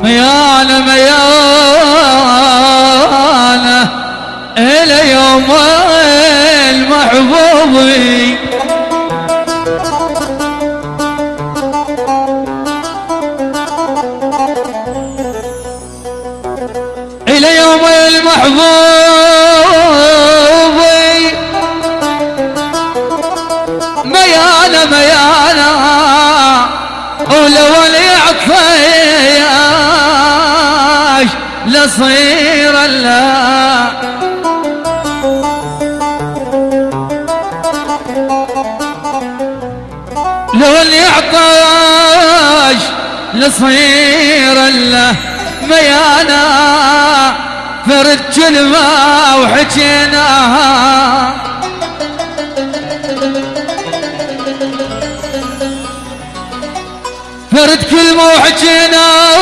ميانة ميانة إلى يوم المحبوبي إلى يوم المحبوبي لصير الله لو اللي يعطاش لصير الله ميانا فرد كلمة وحكيناها فرد كلمة وحكيناها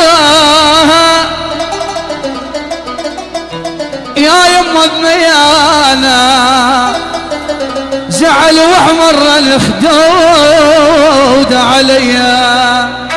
يا يما بميانا زعل واحمر الخدود عليا.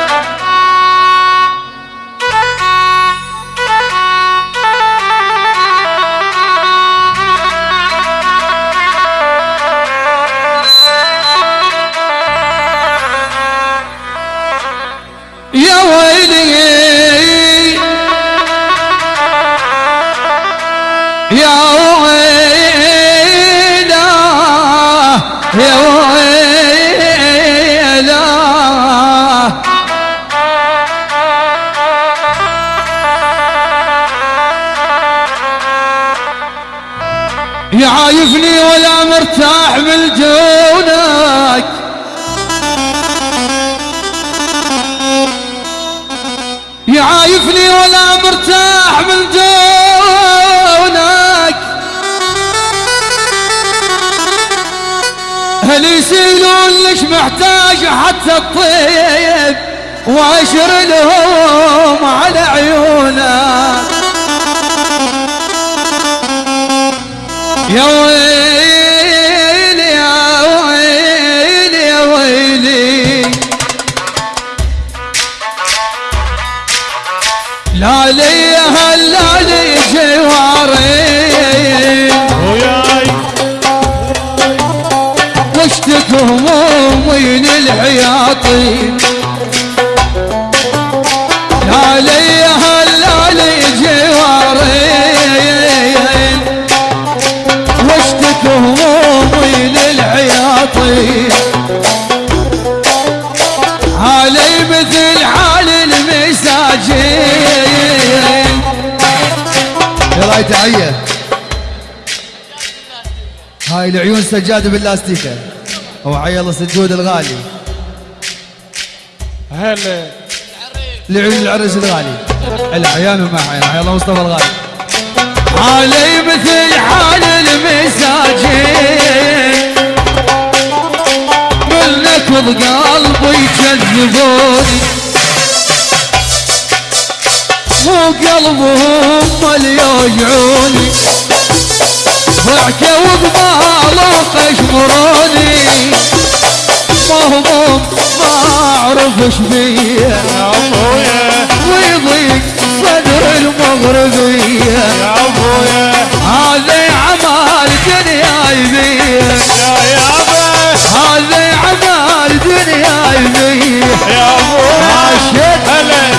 محتاج حتى الطيب واشر لهم على عيونك يا ويلي يا ويلي يا ويلي. لا لي همومي للحياطين لا لي هلا لي جوارين واشتك همومي للحياطين علي مثل حال المساجين. يلا تحية هاي العيون سجادة باللاستيكة. هو عيل سجود الغالي. هلا. لعيون العرس الغالي. العيان وما عيان عيال مصطفى الغالي. علي مثل حال المساجين. من نكض قلبي يكذبوني مو قلبهم اللي يوجعوني ضحكوا وقبالوا قشمروني مهموم ما أعرف إيش بيه يا ابويا ويضيق صدر المغربية. يا ابويا هذا عمال دنيا يبيه يا يابا هذا عمال دنيا يبيه يا ابويا. هلا.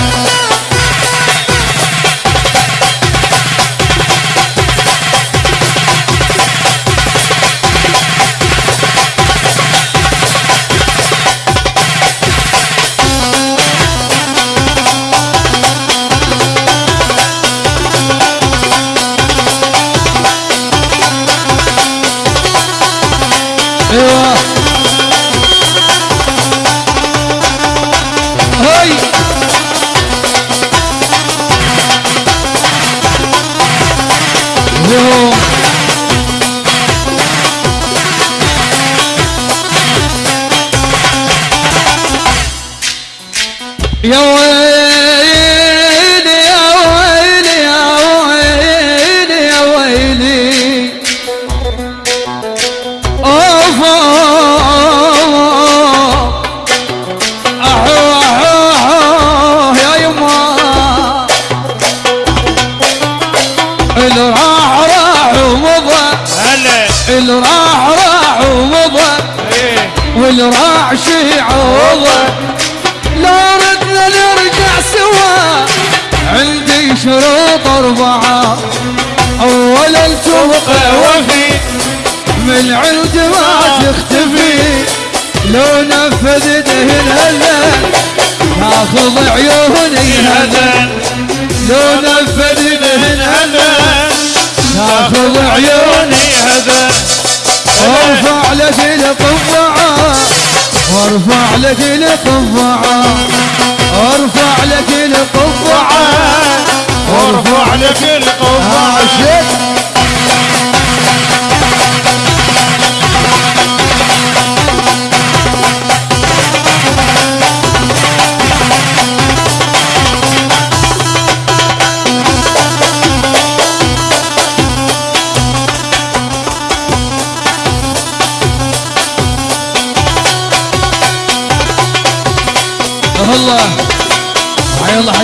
لك القبعة أرفع لك القبعة وارفع لك القبعة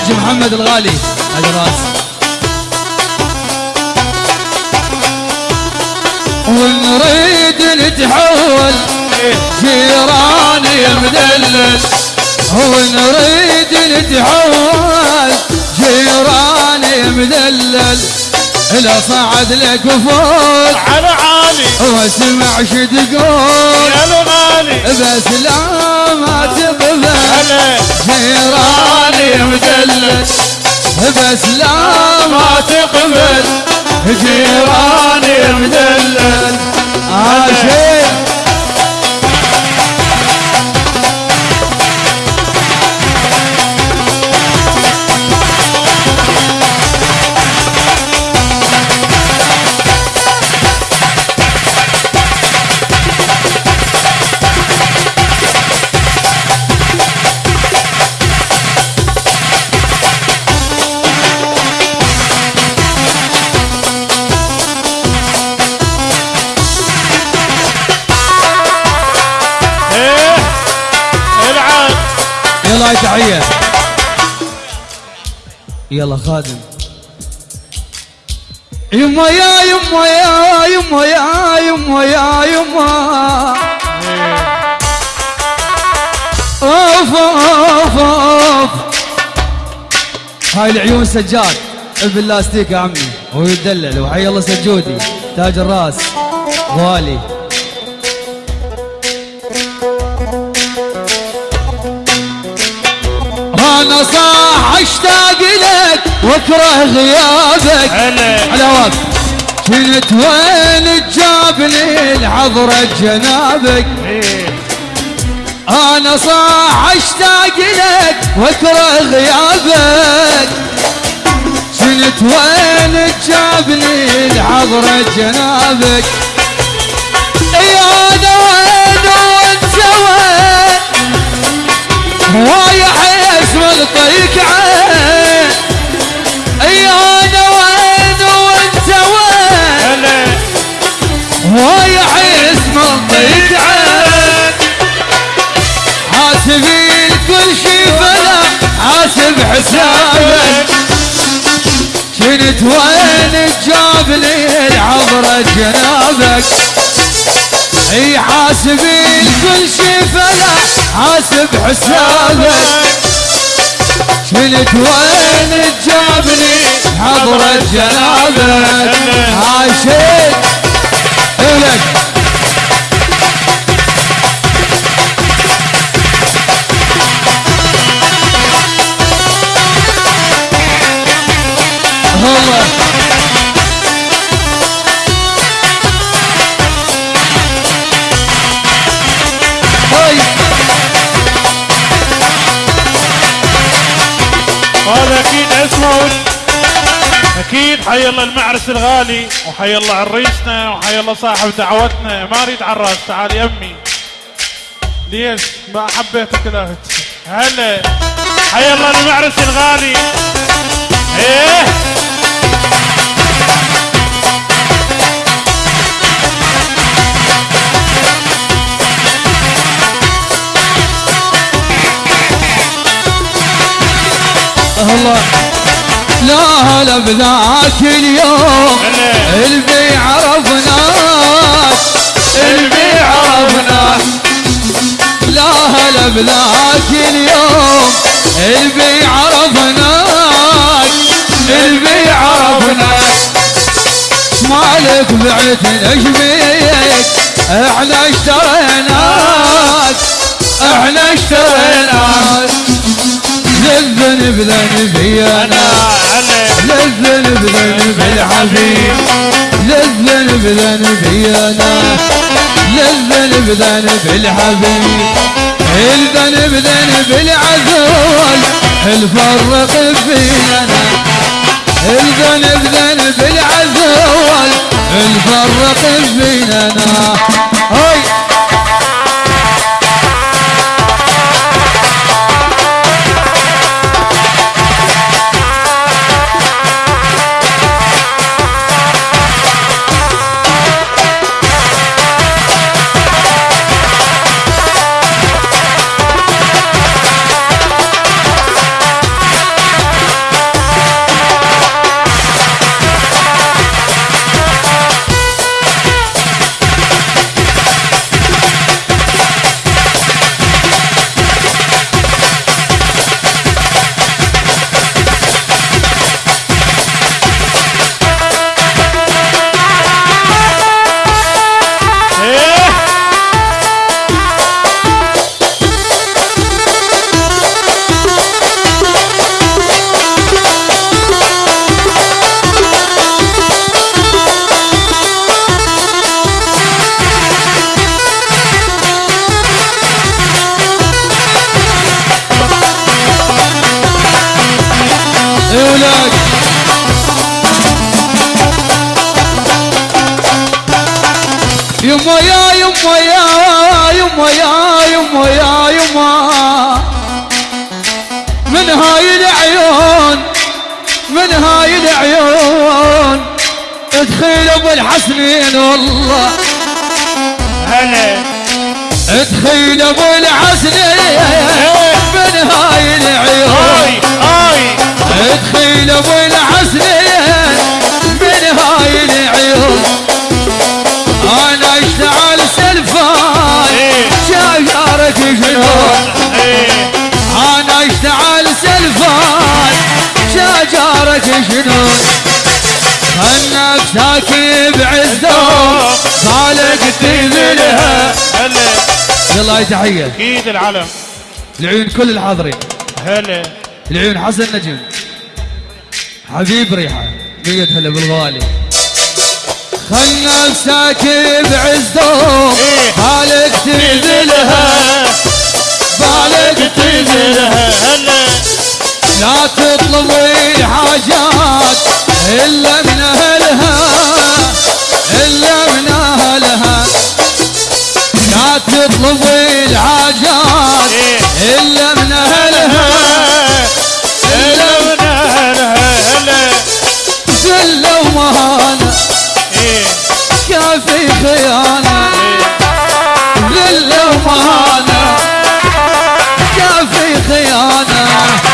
حج محمد الغالي. هذا رأس. ونريد نتحول جيراني مدلل ونريد نتحول جيراني مدلل إلا صعد لك فوق على عالي. واسمع شو تقول يا الغالي بس لا ما تقبل. جيراني مدلل بس لا ما تقبل. جيراني مدلل عاشق هاي تحية يلا خادم. يما يا يما يا يما يا يما يا يما. أوف أوف أوف. هاي العيون سجاد. باللاستيك يا عمي. هو يدلل. وحي الله سجودي. تاج الراس. غالي أنا صاح أشتاق لك وأكره غيابك. على وقت كنت وين تجابني لحضرة جنابك إيه. أنا صاح أشتاق لك وأكره غيابك. كنت وين تجابني لحضرة جنابك يا أنا وين وين رايح اسم الطيق عين. يا أنا وين وانت وين؟ رايح اسم الطيق عين. حاسبي كل شي فلا حاسب حسابك كنت وين تجاب لي العبرة جنابك. أي حاسبي كل شي فلا حاسب حسابك كنت وين تجابني حضرة جنابك عاشق لك الله أكيد اسمه أكيد حي الله المعرس الغالي وحي الله عريسنا وحي الله صاحب دعوتنا. ما أريد عراس تعال يمي ليش؟ ما حبيتك كذا هلا. حي الله المعرس الغالي. إيه. الله لا هلا بذاك اليوم. هلا اللي عرفناك اللي عرفناك لا هلا بذاك اليوم. اللي عرفناك اللي عرفناك مالك بعت نجميك إحنا اشتريناك. إحنا اشتريناك. للذنب ذنبي أنا. للذنب ذنب الحبيب للذنب ذنبي أنا. للذنب ذنب الحبيب. الذنب ذنب العذول الفرق فينا؟ الذنب ذنب العذول الفرق فينا؟ هاي. يما يا يما يا يما يا يما يا يما. من هاي العيون من هاي العيون. ادخل أبو الحسنين والله. هلا. ادخل أبو الحسنين. من هاي العيون. ادخل أبو الحسنين. شجرك جنون خلك ساكي بعزهم صالك تذلها هلا. يلا هاي تحية. أكيد العلم. لعيون كل الحاضرين. هلا. لعيون حسن نجم حبيب ريحة. مية هلا بالغالي. خل نفسك بعزهم. بالك تذلها بالك تذلها هلا. لا تطلب الحاجات إلا من أهلها إلا من أهلها. لا تطلب الحاجات. إلا من أهلها هلا من أهلها. هلا ذلة ومهانة كافي خيانة. ذلة ومهانة كافي خيانة.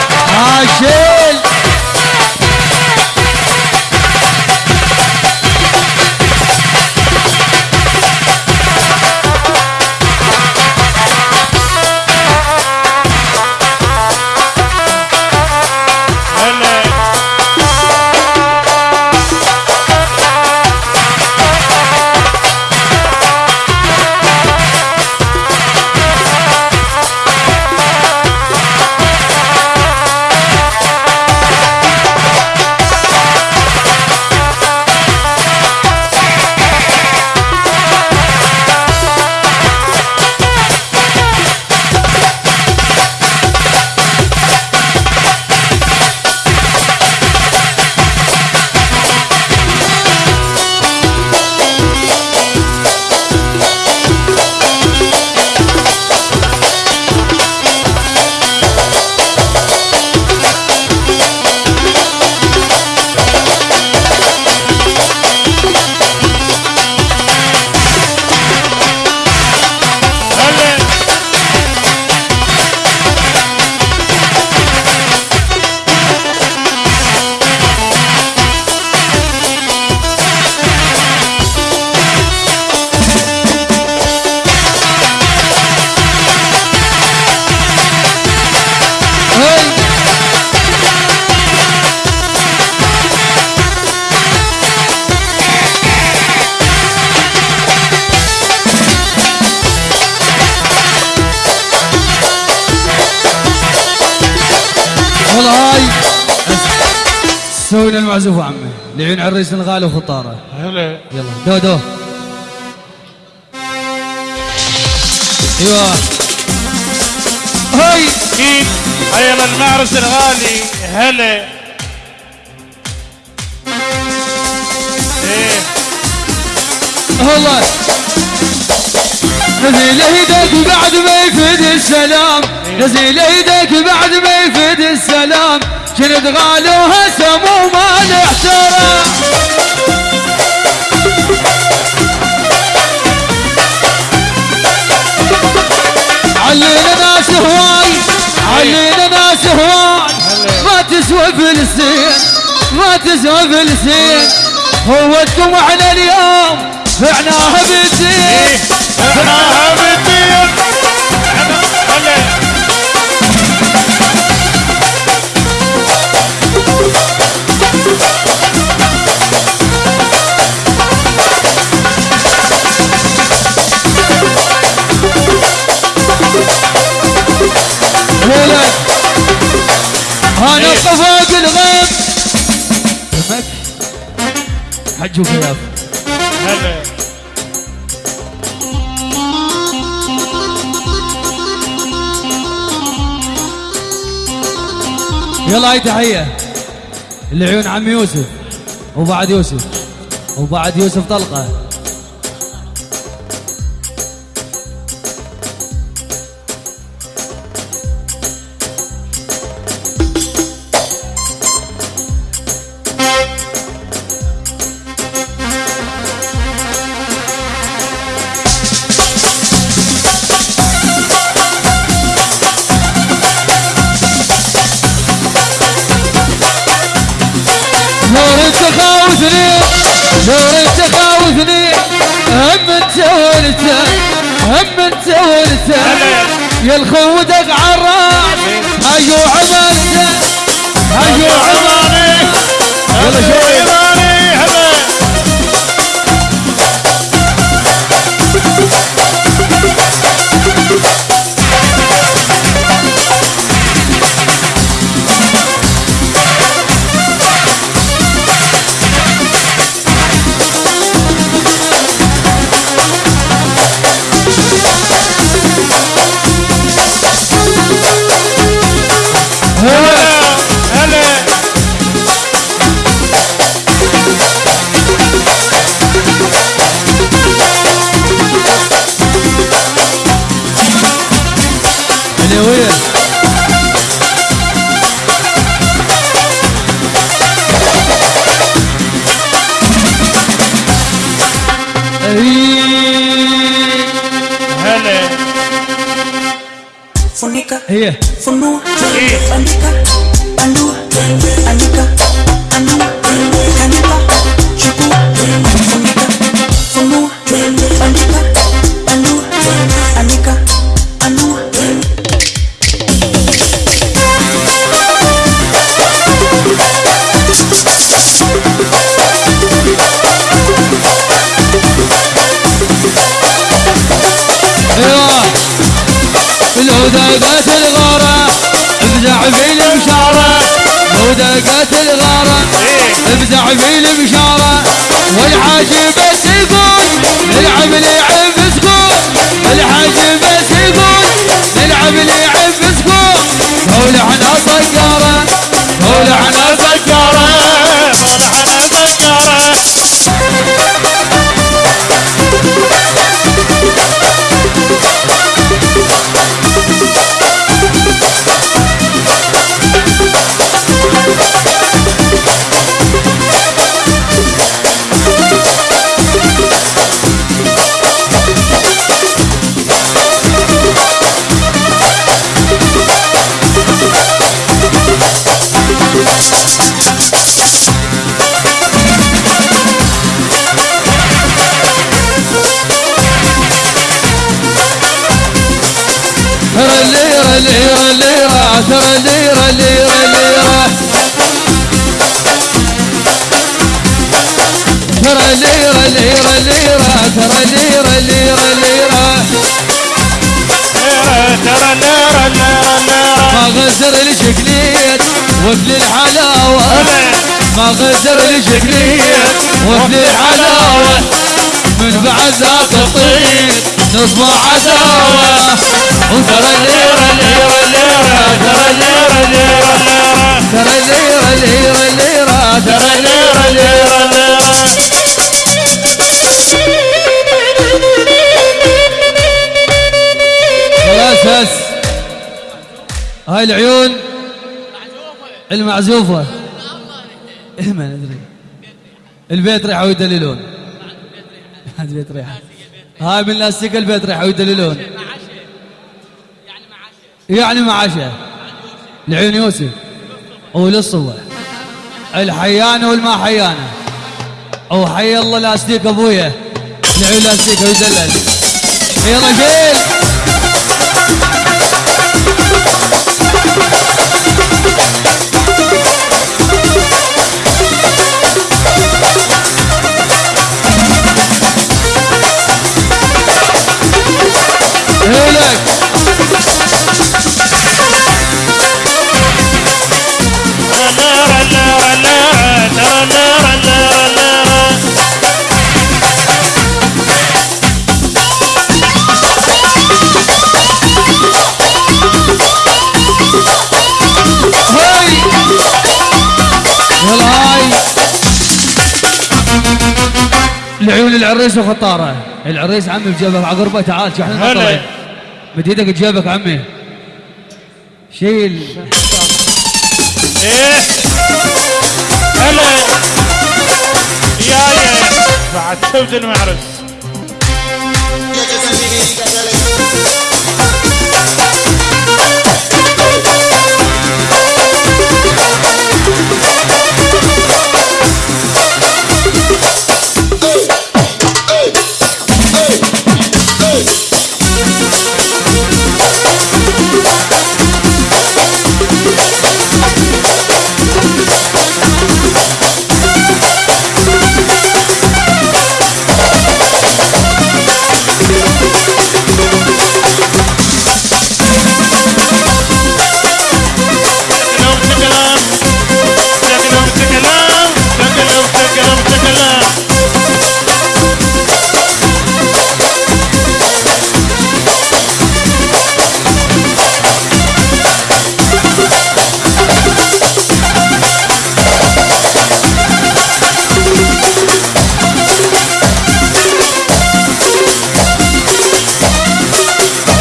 هاي. سوينا المعزوف عمي. لعيون عريس الغالي وخطاره هلا. يلا. دو دو. أيوه. هاي. أكيد حيا المعرس الغالي هلا. إيه. والله. نزل إيدك بعد ما يفيد السلام. نزل إيدك بعد ما يفيد السلام. كنت غالوها سمو ما الاحترام علينا ناس هواي علينا ناس هواي. ما تسوى فلسطين ما تسوى فلسطين. هوتكم إحنا اليوم فعناها بالدين إحنا بالدين هلا ولد أنا فوق الغيب. دمك حج وخياف يلا هاي تحية. لعيون عم يوسف وبعد يوسف وبعد يوسف طلقة. وانت هم أنت وأنت. يا الخودك عراس هيو عملت هيو عملت يلا شوي. إيه. هلا Funika, هي funua, إيه. bandika, bandua, anika, افزع في المشارة والحاج بس ترى الليرة الليرة الليرة ترى الليرة الليرة الليرة ترى الليرة الليرة الليرة ترى الليرة الليرة الليرة ما غزر الشكليت وفل الحلاوة ما غزر لشكلية وفل الحلاوة من بعد ذاك الطيب نصبح عداوة وترى الليرة الليرة الليرة. ترى الليرة الليرة ترى الليرة الليرة الليرة. ترى الليرة الليرة. خلاص بس. هاي العيون المعزوفة. إيه ما ندري. البيت ريحة ويدللون. البيت ريحة. هاي من لاستيك البيت ريحة ويدللون. يعني مع عشاء لعيون يوسف وللصبح الحيانة والما حيانة. أو حي الله لاستيك أبويا. لعيون لاستيك ويدلل. يلا شيل العريس وخطاره. العريس عمي بجيبك عقربه تعال شو إحنا. نطلع مد إيدك بجيبك عمي. شيل. إيه. هلا. يا يا. بعد شفت المعرس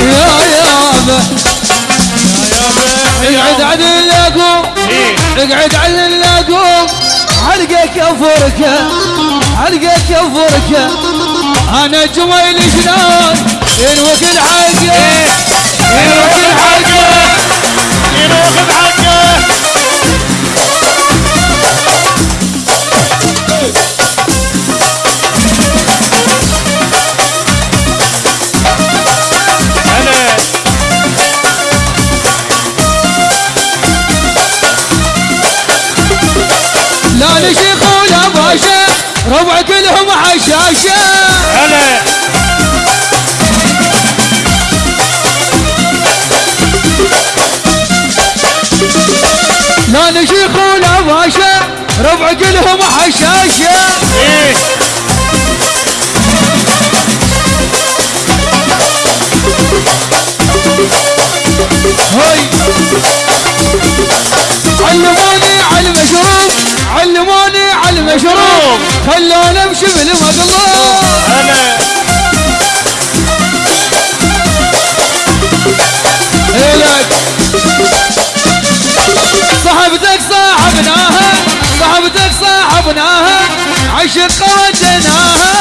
يا يابا اقعد عدل لكم إيه اقعد عدل لكم حلقك كفرك حلقك كفرك أنا جميل شلون ينوك الحقه ينوك الحقه ينوخذ حقه باشا ربع كلهم حشاشه هلا. لا نشيخ ولا باشا ربع كلهم حشاشه إيه. هاي. علموني على المشروب علموني. المشروب خلوني امشي بالمقلوب إلك صاحبتك صاحبناها صاحبتك صاحبناها عشق ودناها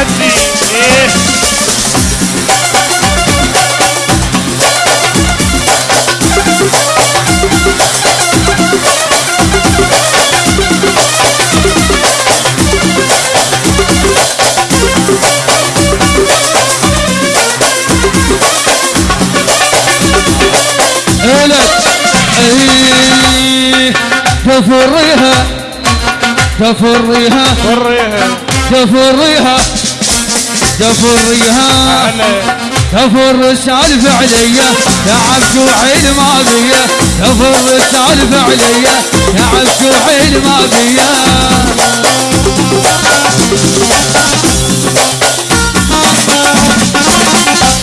إيه إيه تفريها تفريها. تفريها. تفريها هلا تفر السالفة عليا تعب شوحي ما بيا تفر السالفة عليا تعب شوحي ما بيا